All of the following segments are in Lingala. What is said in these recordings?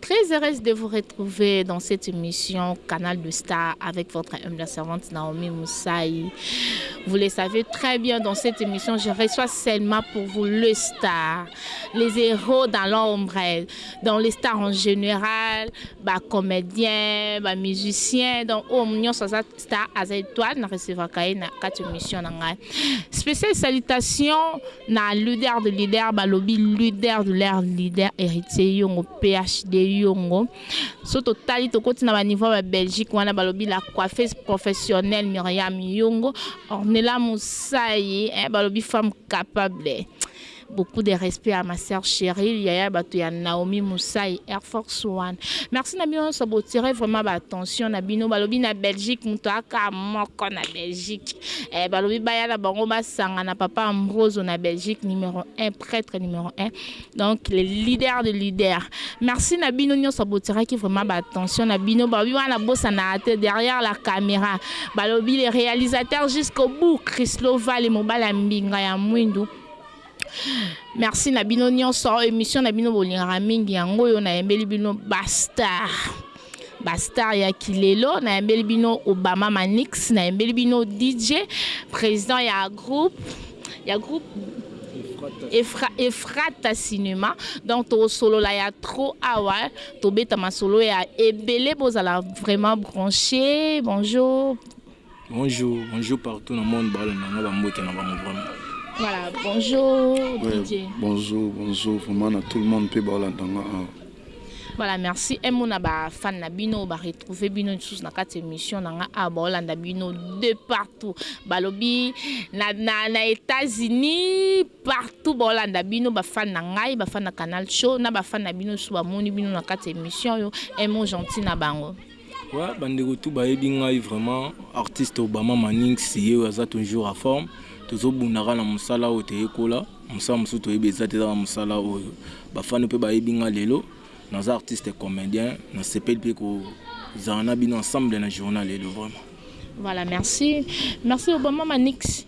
très heureuse de vous retrouver dans cette émission Canal de Star avec votre humble servante Naomi Moussaï. Vous le savez très bien dans cette émission, je reçois seulement pour vous le star, les héros dans l'ombre, dans les stars en général, bah, comédiens, bah, musiciens, donc au oh, mignon star Star aza etoile na recevaka ye na kati mission na ngai special salutation na leader de leader balobi leader de leur leader héritier yongo phd yongo so totali tokoti na ba niveau ya Belgique wana balobi la coiffeuse professionnelle Myriam yongo Ornella Musayi eh, balobi femme capable Beaucoup de respect à ma sœur Cheryl yaya batu ya Naomi Musayi Air Force One merci na bino nionso bo tire vraiment ba attention na bino balobi na Belgique mutu aka moko na Belgique eh, balobi baya na bango basanga na papa Ambroso na Belgique numero 1 prêtre numero 1 donc le leader de leader merci na bino nionso bo tiraki vraiment ba attention na bino balobi wana bosa na te derrière la caméra balobi le réalisateur jusqu'au bout Chrislo Vale mobala mbinga ya mwindu merci na bino nyonso émission na bino bolingaka mingi yango oyo nayembeli bino bastar bastar ya kilelo nayembeli bino obama manix nayembeli bino dj président ya groupe ya groupe Efra, efrata cinéma donc tosolola ya trop awa tobeta masolo ya ebele bozala vraiment branché bonjour Bonjour, bonjour partout na monde ba landa nga ba mbote na bango vraiment. Voilà, bonjour ouais, DJ. Bonjour, bonjour vraiment na tout le monde pe ba landa nga. Ah. Voilà, merci. Et mon ba fan na bino ba retrouver bino sous na carte émission na nga ah, ba landa bino de partout. Balobi na na, na États-Unis partout ba landa bino ba fan na ngai, ba fan na Canal Show, na ba fan na bino sous ba moni bino na carte émission yo. Et mon gentil na bango. Ouais, bandeko tout bayebi ngai vraiment artiste Obama Manix ye oyo aza toujours à forme tozobundaka na mosala oyo toyekola mosala mosusu toyebi eza te ezaka mosala oyo bafani mpe bayebi ngai lelo naza artiste comédien nasepeli mpe kozala na bino ensemble na journal lelo vraiment voilà merci merci Obama Manix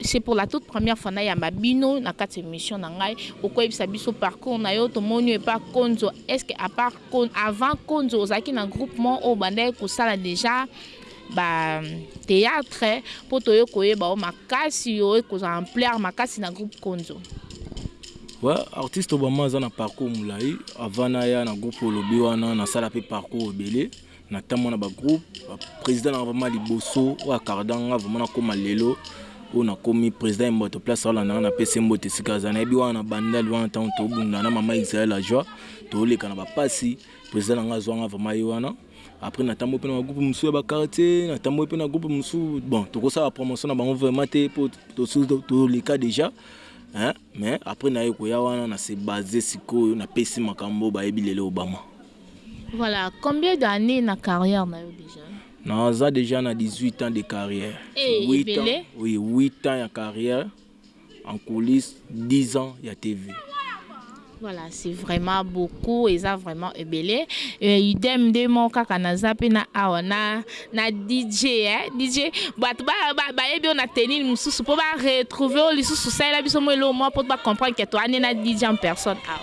C'est pour la toute première fois na yamba bino na kati emission na ngai oko yebisa biso parcours na yo tomoni yo epa konzo est ce que à part avant konzo ozalaki na groupe mo oyo bandaki kosala déjà ba théâtre po toye koyeba yo makasi yo ekozala ampleur makasi na groupe konzo Ouais, artiste Obama aza na parcours mulayi avant na ya na groupe olobi wana na sala pe parcours ebele Na tambola na ba groupe ba president nanga vraiment liboso oyo a carda nga vraiment na koma lelo oyo na komi president ya mboto place azo landa nga na pesi ye mbote esika aza nayebi wana na bandal wana tango to bunda na mama Israël la joie to leka na ba pasi president nanga azwa nga vraiment ye wana après na tamboli pe na ba groupe mosusu ya ba quartier na tamboli pe na groupe mosusu bon toko sala promotion na bango vraiment te po to to leka dejà hein mais après na ye koya wana na se base sikoyo na pesi makambo bayebi lelo Obama Voilà combien d'annees na carrière na yo dejà? Naza dejà na 18 ans de carrière. Hey, ebele. Oui, 8 ans ya carrière en coulisse, 10 ans ya TV. Voilà, c'est vraiment beaucoup, eza vraiment ebele. Euh, idem nde mo kaka naza pe na awa na na DJ hein, DJ bato ba ba bayebi yo na tenue mosusu po ba retrouver yo lisusu salela biso mo elo mo po ba comprendre que toyani na DJ en personne awa.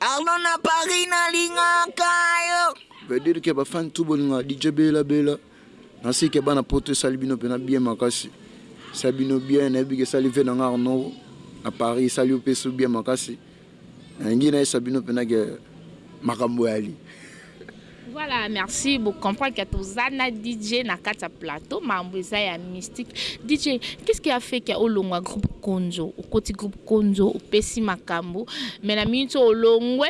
Arnaud na Paris na lingaka yo. Veut dire que ba fans tout bolingaka DJ Bella Bella na seke bana poto esali bino pena bien makasi esali bino bien na yebi ke esali vie na nga Arnaud na Paris esali yo pe su bien makasi na lingi na yesa bino pena ke makambo eyali Voilà merci bo comprendre que toza na DJ na kati ya plateau mambo eza ya mystique DJ qu'est-ce qui a fait que olongwa groupe Konzo okoti groupe Konzo opesi makambo mais na minute oyo olongwe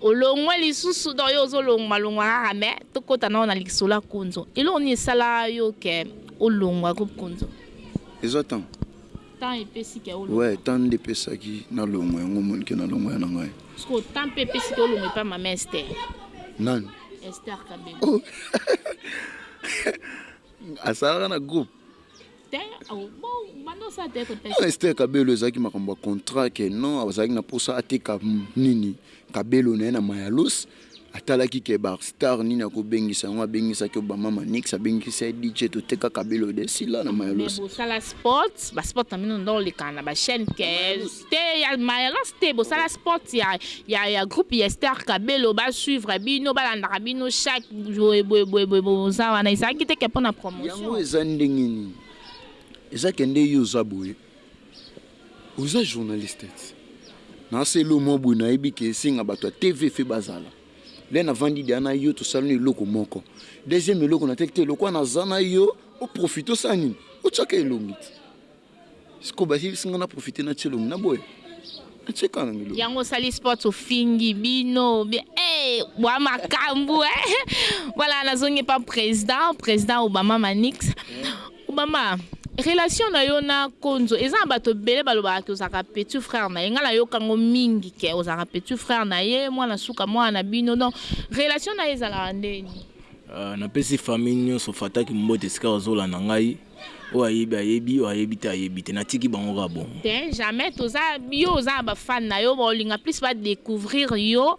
olongwe lisusu donc yo ozo longwa longwa kaka mais tokota nao na lisolo ya Konzo eloko nini esala yo que olongwa groupe Konzo? Ezwa ntango. Temps epesi ke olongwa. Ouais temps nde epesaki na longwa yango omoni ke na longwa ya na ngai. Sikoyo temps pe epesi ke olongwa epa mama Esther? Nani? Esther kabembe. Oh asalaka na groupe? Te bo banda osala te ko test. Esther kabelo ezalaki makambo ya contrat ke non azalaki na posa ateka nini kabelo na ye na mayalos. Atalaki ke bar star nini ako bengisa yango abengisaki Obama Manix abengisi Saidi Che to teka Kabila oyo de sila na Mayalos. Mais bosala sports ba sports na bino nde oleka na ba chaine te te ya Mayalos te bosala sports ya ya ya groupe ya Esther Cabello ba suivre bino ba landaka bino chaque boye boye boye boye boza wana ezalaki te ke pona promotion. Yango eza ndenge nini eza ke nde yo oza boye. Oza journaliste te na selo mwa boye nayebi ke esenga bato ya TV fe bazala le na vandi deja na yo tosalani eloko moko deuxième eloko na teki te lokwa na za na yo o profite osala nini otiaka elongi te siko bayebisi nga na profite na tie elongi na boya na tie kaka na nga elongi. Yango osali sport ofingi bino ou bien eh bwa makambu eh voilà nazongi epa president president obama manix Obama relation na yo na konzo eza na bato ebele balobaka ke ozalaka petit frère na ye nga na yoka yango mingi ke ozalaka petit frère na ye mwana suka mwana na bino donc relation na ye ezalaka ndeni? Uh, na pesi famille nionso fataki mbote esika bazolanda ngai oyo ayebi ayebi oyo ayebi te ayebi te natiki bango kaka bongo te jamais toza yo oza na ba fan na yo baolinga plus ba découvrir yo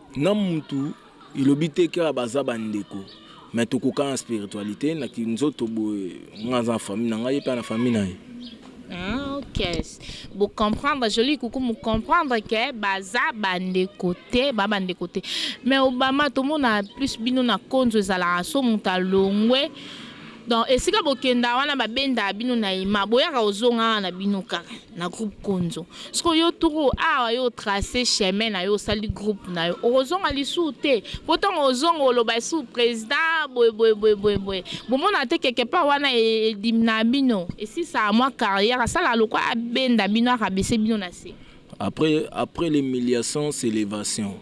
Na mutu elobi te ke baza ba ndeko mais tokokana na spiritualite na ki nzoto boye nga naza na famille na nga ye pe aza na famille na ye. Hum ok bo comprendre jolie coucou mu comprendre que baza ba ndeko te ba ba ndeko te mais obama tomona plus bino na konzo ezalaka so mutu alongwe donc esika bokenda wana ba bendaka bino na ima boyaka ozonga awa na bino kaka. na groupe konzo sikoyo yo turu awa yo trace chemin na yo osali groupe na yo okozonga lisuu te po tango ozonga oloba lisuu president boye boye boye boye boye bomona te quelque part wana edimnaa bino esisaa mwa carrière asalaa lokola abenda bino a rabaisser bino na se. Après après l'humiliation c'est l'evation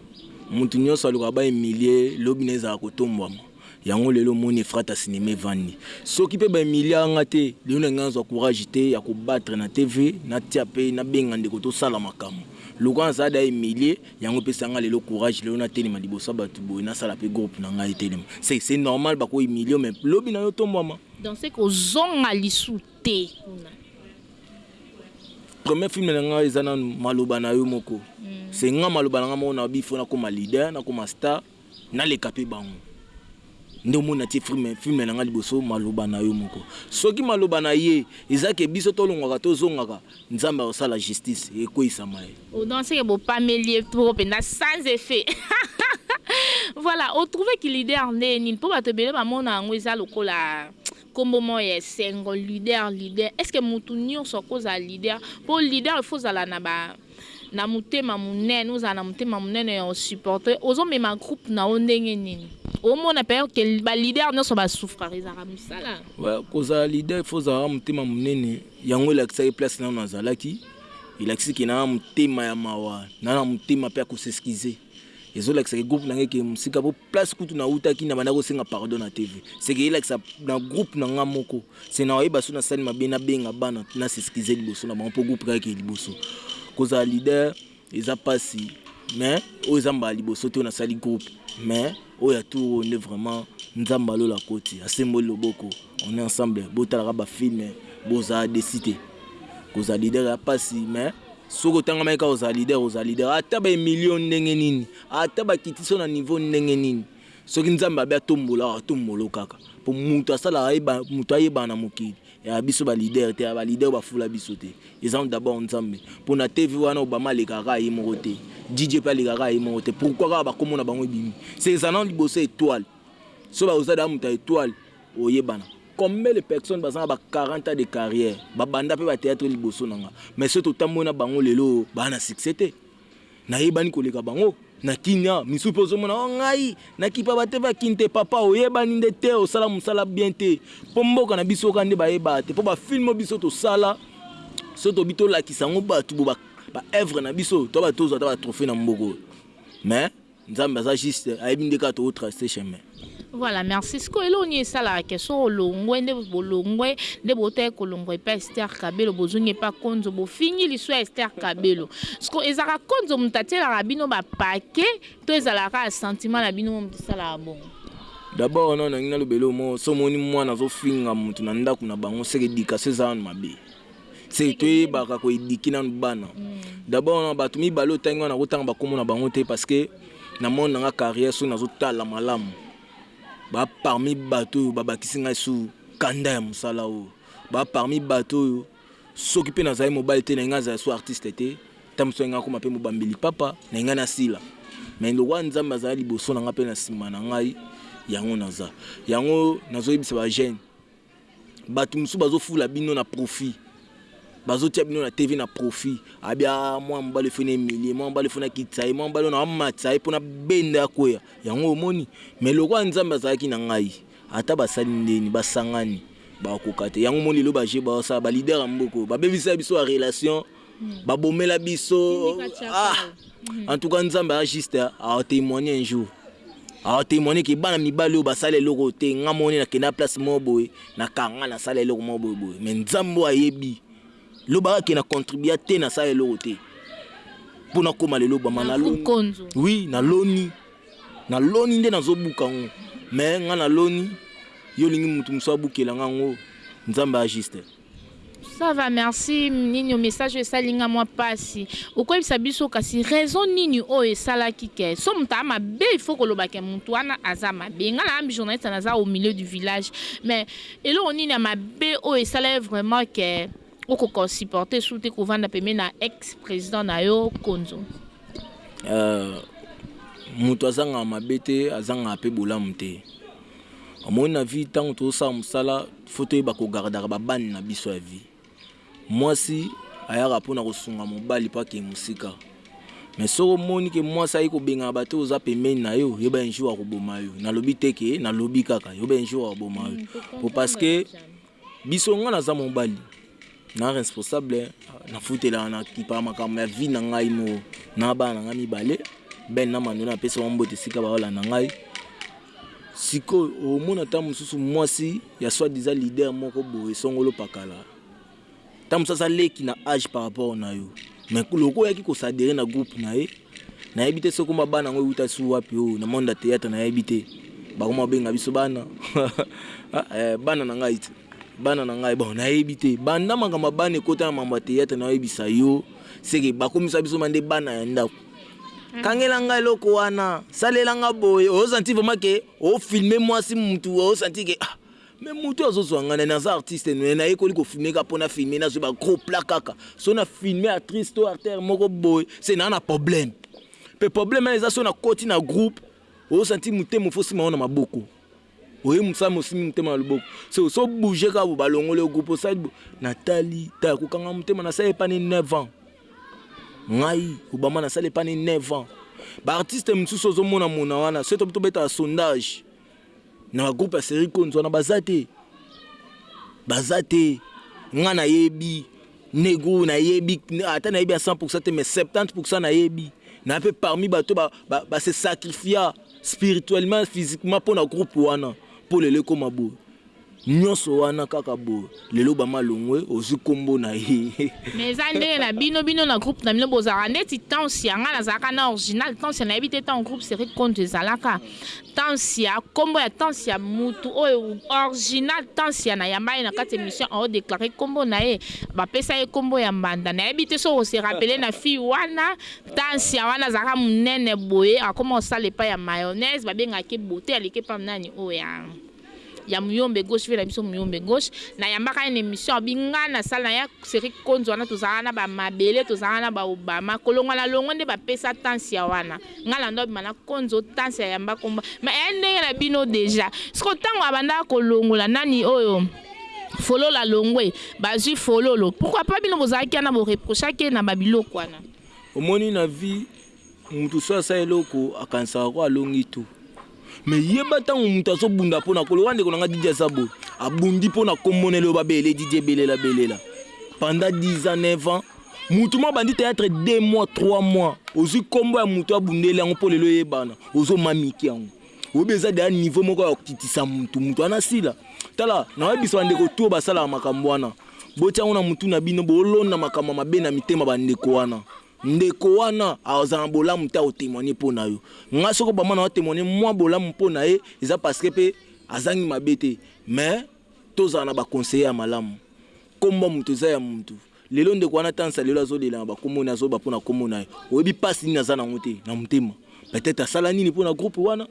mutu nionso alukaka ba humilie lobi na ye ezalaka kotombwama. Yango lelo omoni efrata cinema evandi soki pe ba humiliaka nga te lelo nalingi nazwa courage te ya ko battre na TV natia pe nabenga ndeko tosala makambo lokola nazala dejà humilie yango epesaka nga lelo courage lelo natelema liboso ya batu boye nasala pe groupe na ngai etelema c'est c'est normal bako humilie yo mais lobi nayo otombwama. Donc ce que ozonga lisu te kuna. Premier film na nga eza nanu maloba nayo moko c'est nga maloba na nga moko nalobi il faut nakoma leader nakoma star. Naleka pe bango nde omoni natie film na nga liboso maloba na yo moko soki maloba na ye eza ke biso tolongwaka tozongaka nzambe akosala justice ekweyisama ye. O danse ke bopameli ye trop penza sans effet voilà o trouve ki leader nde nini po batu ebele bamona yango eza lokola kombo moko ya esengo leader leader est ce que mutu nioso akozala leader po leader il faut ozala na ba na motema munene ozala na motema munene ya o supporte ozo mema groupe na yo ndenge nini omona peur que ba leader nionso ba souffraka ezalaka musala kozala leader faut ozala na motema munene yango elakisaki place nanu nazalaki elakisi ke na motema ya mawa na na motema pe ya ko s'excuser ezo lakisa ke groupe na ngai ke musika po place kutu na wutaki na banda ko senga pardon na TV c'est que elakisa na groupe na ngai moko c'est na oyeba so na sali mabe na benga bana na s'excuser liboso na bango po groupe kaka ke liboso ko zala leader eza pasi mais oyo eza mbala liboso te oyo na sali groupe mais oyo ya tour oyo nde vraiment nzambe ya lola akoti asemboli loboko On est ensemble botalaka ba film bozala desi te kozala leader ya pasi mais soki otangamaki kaka ozala leader ozala leader ata ba emilio ndenge nini ata bakitiso na niveau ndenge nini soki nzambe abe atombola atombolo kaka po moto asalaka ye moto ayebana na mokili ya biso ba leader te ya ba leader bafula biso te eza d'abord nzambe mpo na tv wana obama alekaka kaka ye moko te dj mpe alekaka kaka ye moko te pourkoi kaka bakomona bango ebimi se ezana liboso etoile so baoza daa moto ya etoile oyebana combien de personnes baza na ba 40 ans de carrière ba banda pe ba theatre liboso na nga mais soki totamboli na bango lelo oyo ba na succès te nayebani koleka bango na kin awa misusu pe ozomona o ngai na kipa ba te ba kin te papa oyebani nde te osala mosala bien te po mboka na biso ka nde bayebaa te po ba filme biso tosala soki tobi tolakisa yango bato bo ba ba œuvre na biso to ba tozwa ata ba trophee na mboka oyo mais Nzambe aza juste ayebi nde kaka to trace chemin. Voilà merci sikoyo eloko nini esalaka ke soki olongwe nde bolongwe nde botaki kolongwa epa ester kabelo bozongi epa konzo bofingi lisu ya ester kabelo siko ezalaka konzo moto atielaka bino bapake to ezalaka kaka sentiment na bino mo moto esalaka bongo dabord nao nangi naloba eloko moko so omoni mwana azofinga moto na ndako na bango seke edikasi eza wana mabe se toyebaka ko eduquer nanu bana d'abord na batu mibale otangi wana nakotanga ba kombo na bango te parce que na monde na nga carrière soki nazotala malamu ba parmi bato oyo babakisi ngai su kanda ya mosala oyo ba parmi bato oyo soki mpe nazali mobali te na ngai azala su artiste te ta mosusu ngai akoma mpe mobambi lipapa na ngai nasila mais lokola nzambe azala liboso na ngai mpe na nsima na ngai yango naza yango nazoyebisa ba jeune Batu mususu bazo fula bino na profit bazo tia bino na TV na profit abi ah mwana mobali faut na humilie mwana mobali faut na kitisa ye mwana mobali na matisa ye pona benda ya kweya yango omoni mais lokola Nzambe azalaki na ngai ata basali ndeni basangani bakoka te yango omoni lelo ba jeux bazo sala ba leader ya mboka oyo babebisa biso ba relation babomela biso ah en tout cas nzambe a juste a témoigner un jour a témoigner que bana mibali oyo basala eloko te nga moni na kenda place mo boye na kanga na sala eloko mo boye boye mais nzambe ayebi lobaka ke na contribua te na sala eloko te mpo nakóma lelo bama na loni wi na loni na loni nde nazobuka yango me ngai na loni yo olingi moto mosusu abukela ngai yango nzambe ya juste Ça va merci ninho message oyo esali nga mwa pasi okoyebisa biso kasi raison nini oyo esalaki ke so moto aa mabe il faut koloba ke moto wana aza mabe nga na ambi journaliste naza au milieu du village mais eloko nini ya mabe oyo esala ye vraiment ke okoka ko supporter su te kovanda pembeni na ex president na yo konzo euh, moto azangaka mabe te azangaka pe bolamu te Omoni na vie tango tozo sala musala faut toyeba ko gardaka ba bande na biso ya vie. Mwasi ayaka pona ko sunga mobali po akende musika mais soki omoni ke mwasi aye ko bengana batu oyo oza pembeni nayo yeba un jour ako boma yo. Nalobi te ke nalobi kaka yeba un jour ako boma yo po parce que Biso nga naza mobali na responsable na futelaka na kipa makambo ya vie na ngai moko na bana na ngai mibale Ben na Manu na pesa bango mbote esika baolanda ngai sikoyo omona ntango mosusu mwasi ya soit disant leader moko boye songolo pakala Ta mosusu aza leki na age par rapport na yo mais lokola oyaki ko s'adherer na groupe na ye nayebi te soki kombo ya bana yango ewuta sous wapi oyo na monde ya theatre nayebi te bakoma kobenga biso bana bana na ngai te bana na ngai bon nayebi te banda makambo ya bana ekota na mambo ya theatre nayoyebisa yo seke bakomisa biso bande bana ya ndako kangela ngai eloko wana salela nga boye osanti vraiment ke ofilme mwasi mutu osanti ke ah, Mais mutu azo zua nga nani aza artiste mais na yekoli ko filmer kaka po na filmer na zui ba gros plats kaka soki na filmer actrice to artère moko boye se naa na problème pe problème wana eza soki na koti na groupe ozo sentir mutema ofo simba ngo na maboko oyebi musala mais osimbi mutema na loboko se oso bouger kaka boye ba longoli yo groupe osali boye na tali tala ko kanga mutema na sali epane 9 ans ngai obama na sali epane 9 ans ba artiste mususu ozo mona mona wana soki to betaka sondage na ba groupe ya serie konzi wana baza te baza te nga nayebi negu nayebi ata nayebi ya 100 pourcent te mais 70 pourcent nayebi na mpe parmi bato ba, ba, ba se sacrifia spirituellement physiquement mpo na groupe wana mpo lelo ekoma boye Nionso wana kaka boye lelo ba ma longwe ozui kombo naye. Mais eza ndenge na bino bino na groupe na bino bozalaka ndeti tansia nga nazalaka na orginal tansia nayebi te tango groupe serie konzo ezalaka tansia kombo ya tansia mutu oyo orginal tansia nayamba ye na kati emission ao declare kombo naye bapesa ye kombo ya mbanda nayebi te soki oko se rappeler na fille wana tansia wana azalaka munene boye akoma kosala epai ya mayonnaise babengaka ye beaute aleki epai ya nani oyo ya ya muyombe gauche vie na biso muyombe gauche na yambaka ye na emission abi nga na salle na ya serie konzo wana tozalaka na ba mabele tozalaka na ba obama kolongwa na longwe nde ba pesa tansia wana nga lando abima na konzo tansia ayamba kombo mais eya ndenge na bino deja sikoyo tango abandaka kolongola nani oyo fololo alongwe bazui fololo pourquoi pas bino bozalaki wana bo reprochaki ye na ba biloko wana omoni na vie Mutu soki asali eloko akanisaka ko alongi tout mais yeba tango mutu azo bunda pona ko lokola ndeko nanga Didier aza boye abundi pona kombo na eloba bele Didier belela belela pendant 10 ans 9 ans mutu moko abandi theatre deux mois trois mois ozui kombo ya mutu abundeli yango po lelo eyebana ozo mamiki yango oyebi eza deja niveau moko ya kokitisa mutu mutu wana asila tala na oyebisa bandeko tout basalaka makambo wana botia yango na mutu na bino bolona makambo mabe na mitema bandeko wana Ndeko wana aza na bolamu te ako temoigner po na yo. Nga soki obama nao temoigner mua bolamu po na ye eza parce que pe azangi mabe te mais tozala na ba conseiller ya malamu. Kombo ya mutu eza ya mutu. Lelo ndeko wana atansa lelo azo lela na ba kombo naye azo loba po na kombo naye. Oyebi pasi nini aza nango te na motema. Peut etre asala nini po na groupe wana?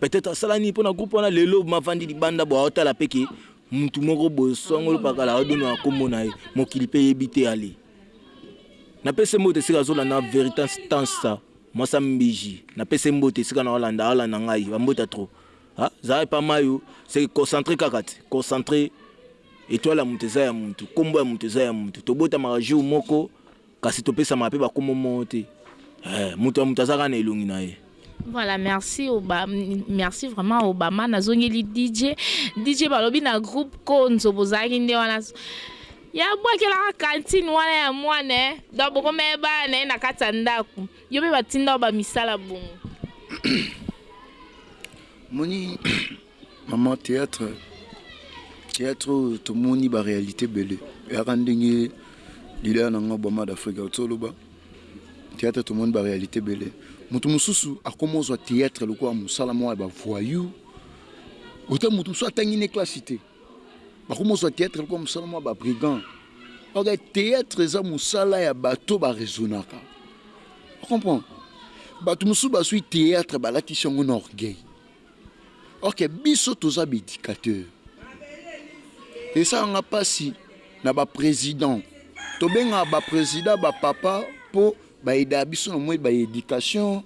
Peut etre asala nini po na groupe wana? Lelo mavandi libanda boye aotala pe ke mutu moko boye songolo pakala azo benga na kombo naye. Mokili pe eyebi te allez. Na pesi ye mbote esika azo landa nga veritans tansta mwasi ya mbiji na pesi ye mbote esika na landa alanda ngai ba mbote ya trop ha zala epa mayo se concentre kaka te concentre etoile ya mutu eza ya mutu kombo ya mutu eza ya mutu tobotamaka jour moko kasi topesamaka pe ba kombo moko te eh mutu ya mutu aza kaka na elongi na ye. Voilà merci oba merci vraiment Obama nazongeli DJ DJ balobi na groupe konzo bozalaki nde wana ya bwakelaka kantine wana ya mwana eh. donc bokomema bana na ye na kati ya ndako yo mpe batinda yo bamisala bongo moni Maman theatre theatre oyo tomoni ba realite ebele yaka ndenge leader na nga Obama d'Africa ozo loba theatre tomoni ba realite ebele mutu mosusu akoma ozwa theatre lokola mosala moko ya ba voyou ota mutu mosusu atangi ne classe te bakoma ozwa theatre lokola mosala moko ya ba brigand ok theatre eza mosala ya bato ba raisonnaka comprendre bato mosusu bazwi theatre balatisi yango na orgueil Ok biso toza ba educateur esala nga pasi na ba president tobengaka ba president ba papa po ba edaka biso na mwa ba education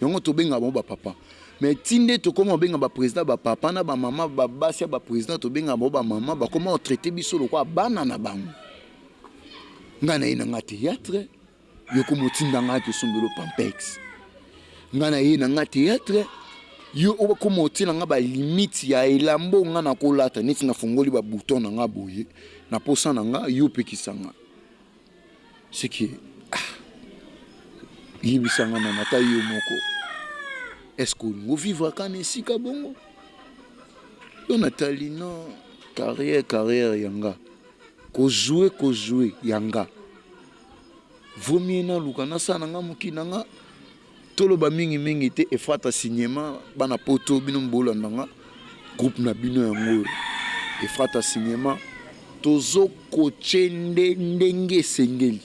yango tobengaka bango ba papa mais ti nde tokoma kobenga ba president ba papa na ba mama ba basi ya ba president tobengaka bango ba mama bakoma ko traite biso lokola bana na bango nga naye na nga theatre Yo koma otinda nga to somba yo pampex nga na ye na nga theatre yo o koma otiela nga ba limite ya elamba oyo nga na ko lata neti na fongoli ba bouton na nga boye na posa na nga yo pekisa nga ce que ah yebisa nga nanu ata yo moko est ce que olingo vivre ka na esika bongo yo na tali no carrière carrière ya nga ko joue ko joue ya nga Vaut mieux naluka nasala na nga mokili na nga toloba mingi mingi te Efrata Cinema bana poto bino bolanda nga groupe na bino yango oyo Efrata Cinema tozo coache nde ndenge esengeli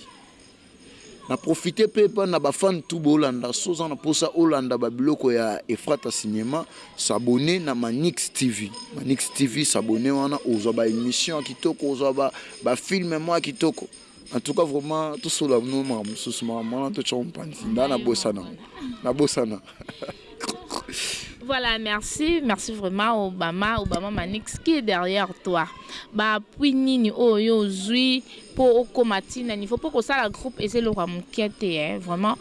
na profite pe epa na ba fan tout bolanda soki oza na posa olanda ba biloko ya Efrata Cinema s'abonner na Manix TV Manix TV s'abonner wana ozwa ba emission ya kitoko ozwa ba films mua kitoko. En tout cas vraiment to solo na bino makambo mosusu makambo wana to tshoko mpanzi nda na bosana na bosana Voilà, merci, merci vraiment Obama, Obama Manix qui est derrière toi. Ba puis nini oh yo zui po okoma tina niveau po kosala groupe ese loka mukete hein, vraiment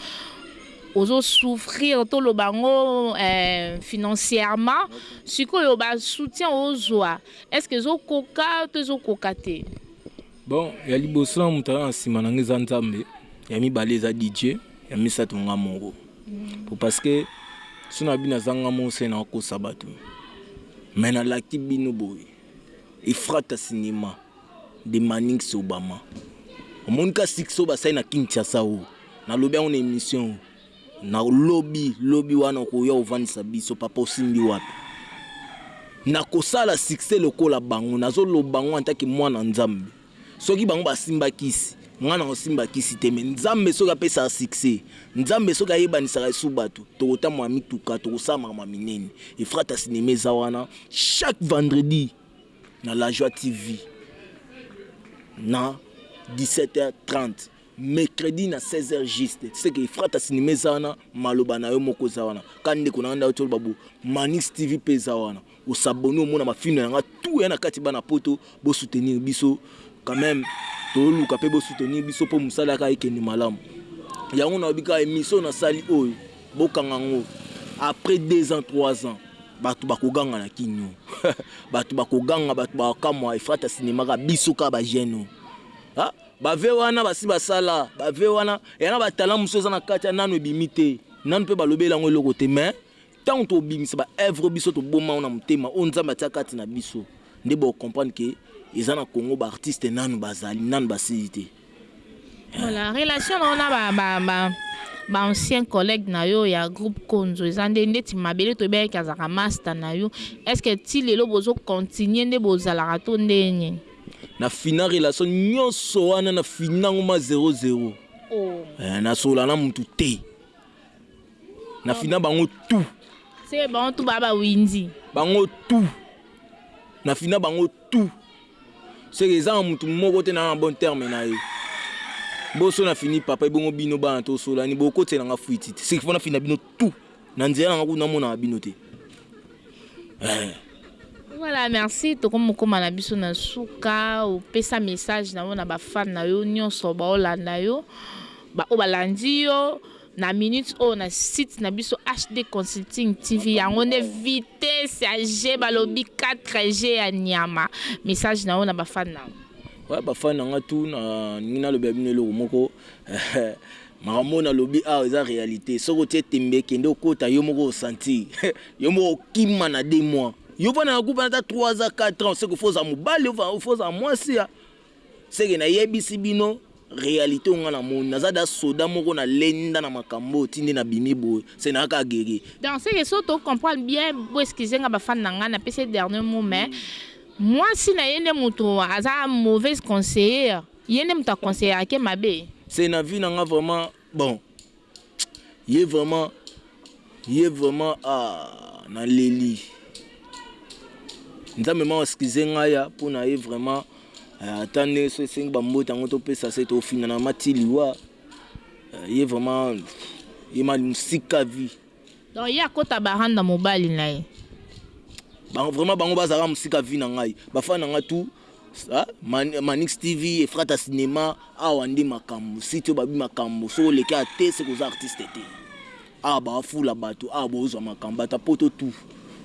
ozo souffrir to lo bango euh, financièrement sikoyo ba soutien ozwa est-ce que ezo koka to ezo koka te? Bon ya liboso na moto aza na nsima na nga eza Nzambe, ya mibale eza DJ, ya misato nga moko po parce que so na bino aza nga moko se na kosa bato mais nalaki bino boye Efrata Cinema de Manix Obama omoni ka succès oyo basali na Kinshasa oyo nalobi yango na emission oyo Na lobi lobi wana okoya ovandisa biso papa osimbi wapi? Nakosala succès lokola bango nazo loba yango en tant que mwana nzambe soki bango ba simba kisi nga nako simba kisi te mais nzambe soki apesaka succès nzambe soki ayebanisaka lisusu batu toko tambola na mituka toko sala makambo ya minene efrata cinema eza wana chaque vendredi na la joie TV na 17 heure 30. Mercredi na 16 heures juste tu sais que Efrata cinema eza wana maloba na yo moko eza wana ka ndeko na nga ndako toloba bo Manix TV pe eza wana o s'abonner omona ba film na nga tout ya na kati bana poto bo soutenir biso quand même toluka pe bo soutenir biso po musala yaka ekende malamu yango na bika emission na sali oyo bokanga ngo après 2 ans 3 ans bato bakoganga na kinio bato bakoganga bato bakamwa efrata sinemaka biso ka bagene oyo Ba vues wana basi basala ba vues wana ya na ba talents mosusu eza na kati ya nanu ebimi te nanu pe balobeli yango eloko te mais tango tobimisa ba oeuvres biso tobomba yango na motema oyo nzambe atia kati na biso nde boko comprendre que eza na congo ba artistes nanu bazali nanu basili te. Voilà relation na yo na ba ba ba ba anciens collègues na yo ya groupe konzo eza nde ndeti mabele toyebi yeke azalaka masta na yo est ce que ti lelo bozo continuer nde bozalaka to ndenge nini? Na fina relation nionso wana na fina ngo ma zero zero. Oh. Eh, na sola na mutu te. Na oh. fina bango tout. C'est bon tout baba Windy. Bango tout. Na fina bango tout. C'est que za mutu moko te na bon terme na ye. Boso na fini papa ebongo bino bana to sola ni bokotela nga fuiti. C'est que fona fina bino tout. Na nzela na nga kutu namonaka bino te eh. Voilà merci tokomi kokoma na biso na suka opesa message na yo na ba fan na yo nionso baolanda yo ba oyo balandi yo na minute oyo na site na biso HD consulting TV yango nde vitesse ya jeux balobi 4G ya niama message na yo na ba fan na yo. Ouais ba fan na nga tout na lingi na lobela bino eloko moko Makambo oyo na lobi awa eza realite soki otie tembe kende okota yo moko o sentir yo moko okima na deux mois yo vanda na groupe ata trois ans quatre ans seke faut oza mobali faut oza mwasi ya seke na yebisi bino realite oyo nga na moni naza da soda moko na lenda na makambo oyo ti nde na bimi boye seke naza kaka guerrier. Donc seke soki to comprendre bien bo excuse nga ba fan na nga na pesi ye dernier mot mais mwasi na ye nde mutu aza mauvaise conseillere. Ye nde mutu a conseillaka ke mabe. C'est na vie na nga vraiment bon ye vraiment ye vraiment ah na leli nzambe mawa skize nga ya po na ye vraiment ata nde so esengi ba mbote yango to pesa se to finga na ma ti liwa ye vraiment ye ma musika vie donc ye akota ba randa mobali na ye bango vraiment bango ba zalaka musika vie na ngai ba fan na nga tout Manix TV, Efrata Cinema, awa nde makambu, site oyo babi makambu, soki oleki awa te seke oza artiste te, awa ba fula batu, awa bozua makambu, batu ya poto tout,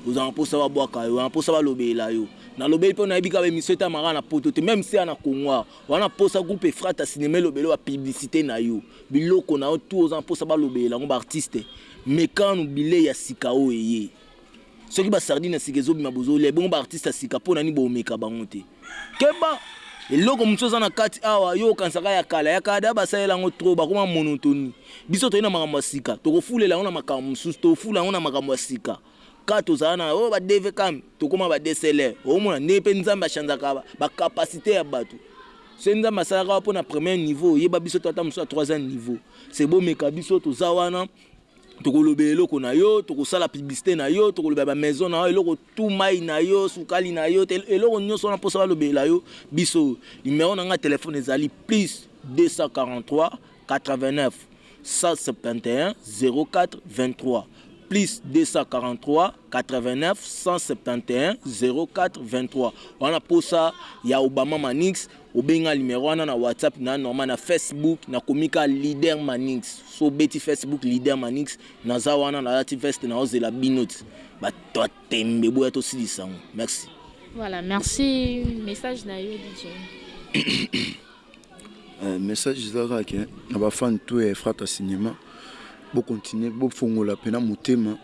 ozala na posa ba buaka yo, na posa ba lobelela yo, na lobeli po nayebi kaka ba emission etalama kaka na poto te, meme si eza na Congo awa, oza na posa groupe Efrata Cinema elobela yo, ba publicite na yo, biloko na yo tout, oza na posa ba lobelela yango, ba artiste mekanu bileyi ya sika oyo eye. Soki ba sardine ya sika ezobima bozo lia ebongo ba artiste ya sika pona nini bo meka bango te keba eloko mosusu eza na kati awa yo okanisaka ya kala ya kala deja ba salela yango trop bakoma monotoni biso toye na makambo ya sika toko fulela yango na makambo mosusu to fula yango na makambo ya sika ka tozala na oyo ba devecam tokoma ba dslr omona nde pe nzambe achanzaka ba capacite ya batu se nzambe asalaka pona premier niveau yeba biso to ata mosusu ya troisième niveau se bomeka biso toza wana Toko lobela eloko na yo, toko sala publicite na yo, toko lobela ba maison na yo, eloko tout, mayi na yo, sukali na yo, eloko nioso wana posa ba lobela yo biso. Numero na nga ya telephone ezali plus 243189 1710423 plus 243189. 8917100423 wana posa ya obama manix obenga numero wana na whatsapp na normal na facebook na komika leader manix so beti facebook leader manix naza wana na lati veste na ozela binot ba tembe boya to silisango merci voilà merci message na yo DJ Message eza kaka ke na ba fan tout ya Efrata cinema bo continuer bo fongola pena motema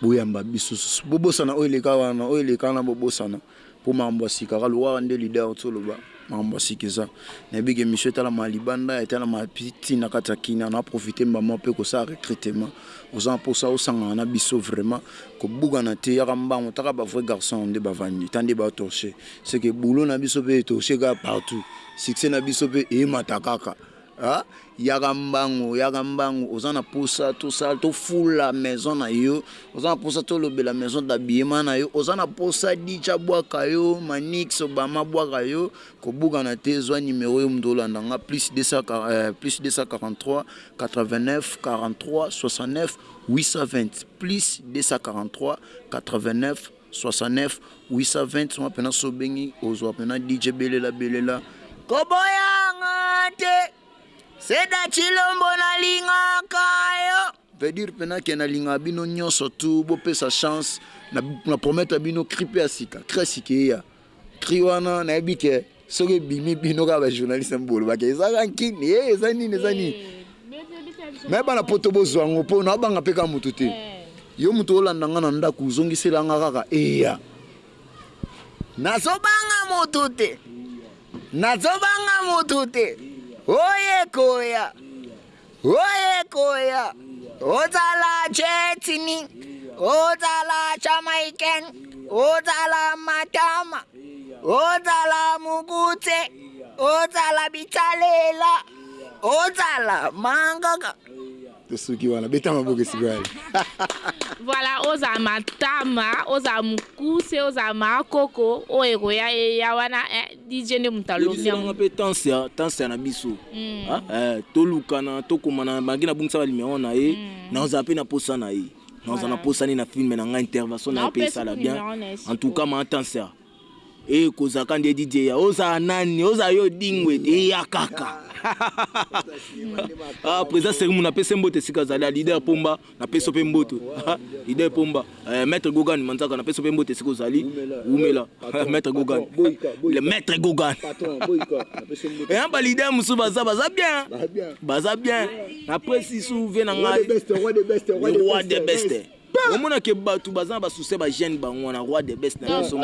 bo yamba biso lisusu bo bosana oyo eleka wana oyo eleka wana bo bosana po makambo ya sika kaka lokuaka nde leader ozo loba makambo ya sika eza na yebi ke emission etalama libanda etalama ti na kati ya kina na profite mbala pe kosala recrutement oza na posa osangana na biso vraiment kobukana te yaka mbangu ta kaka ba vrais garçons nde bavandi ta nde ba torche. C'est que boulot na biso pe e torcher kaka partout, succès na biso pe e mata kaka ah yaka mbangu yaka mbangu oza na posa to sala to fula maison na yo, oza na posa to lobela maison d'habillement na yo, oza na posa DJ a bwaka yo, Manix, Obama a bwaka yo, ko bukana te zwa numero yo mutu o landa nga plus 240 plus 243 89 43 69 820 plus 243 89 69 820 soin pena sobengi ozua pena DJ belela belela. Koboya nga te Seda Tshilombo na lingaka yo. Veut dire pena ke na lingaka bino nionso tout bo pesa chance na promettre bino cri pe ya sika cri ya sika eya Cri wana nayebi ke soki ebimi bino kaka ba journaliste mpe bolobaka eza rankin e eh, eza nini eza nini eh, me bana poto bozwa yango mpo naobanga mpe kaka moto te eh. yo moto olanda nga na ndako ozongisela nga kaka eya nazobanga moto te nazobanga moto te oye koya Oye koya ozala chetini ozala jamaiken ozala matama ozala mukute ozala bitalela ozala mangaka tosuki wana beta maboke sikoyo voilà oza matama oza mukuse oza makoko oyo ekoya eya wana eh. DJ nde mutu alobi yango. Yebisela nga pe Tansia, Tansia na biso a eh tolukana tokomana malgre nabungisa ba numero na ye nazala pe na posa na ye nazala na posa ne na film na nga intervention na ye pe esala bien en tout cas ma Tansia eh kozala ka nde DJ ya ozala nani ozala yo Edingwe eya kaka ah president Serimu napesi ye mbote esika azali a leader pomba Na pesi yo pe mbote Idee pomba eh, Maitre Gogan Manzaka na pesi yo pe mbote esika ozali wumela eh, Maitre Gogan Le Maitre Gogan Eya ba leader mususu baza baza bien baza bien na presi sous vie na ngai Le roi des bestes omona ke bato baza na basuse bagene bango wana roi de best na biso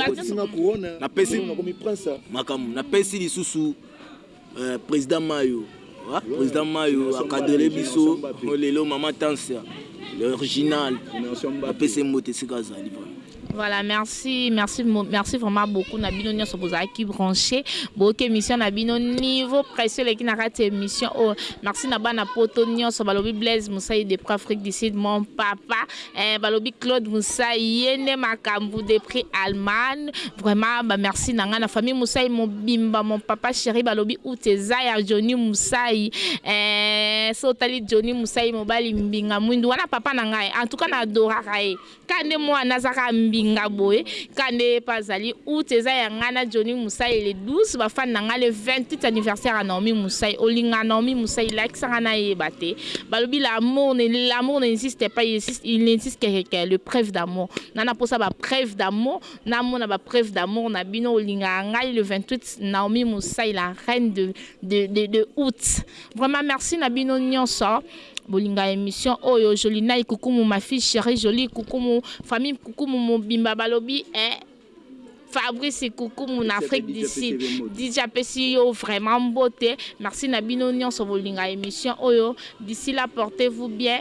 napesi makambo napesi lisusu Eh president mayo ah president mayo a cadrele biso oh lelo maman tansia l'original ba pesi ye mbote esika azali vraiment. Voilà merci merci merci vraiment beaucoup na bino nionso bozalaki branche boyoki emission na bino niveau pression eleki na kati ya emission oyo merci na bana poto nionso balobi Blaise Musaidi depuis Afrique du Sud mon papa Eh, balobi Claude Musai yende makambu depuis Allemagne. Vraiment ba merci na nga na famille Musai mobimba mon papa chéri balobi out eza ya Johnny Musai. Eh, so tali Johnny Musai mobali mbinga mwindu wana papa na ngai. En tout cas na adoraka ye. Kande moi nazaka mbinga boye. Kande pa zali out eza ya nga na Johnny Musai le 12 ba fan na nga le 28 anniversaire ya Naomi Musai. Olinga Naomi Musai like sanga na ye bate. balobi l'amour ne l'amour n'existe pas il n'existe que que le preuve d'amour nga na posa ba preuve d'amour na mona ba preuve d'amour na bino olingaka ngai le 28 Naomi Musai la reine de de de, de août vraiment merci na bino nyonso bolinga émission oyo Jolinai Kukumu ma fille chérie Jolie Kukumu famille Kukumu mobimba balobi eh Fabrice kukumu na Afrique du Sud DJ apesi yo vraiment mbote merci na bino nionso bolinga emission oyo d'ici là portez vous bien.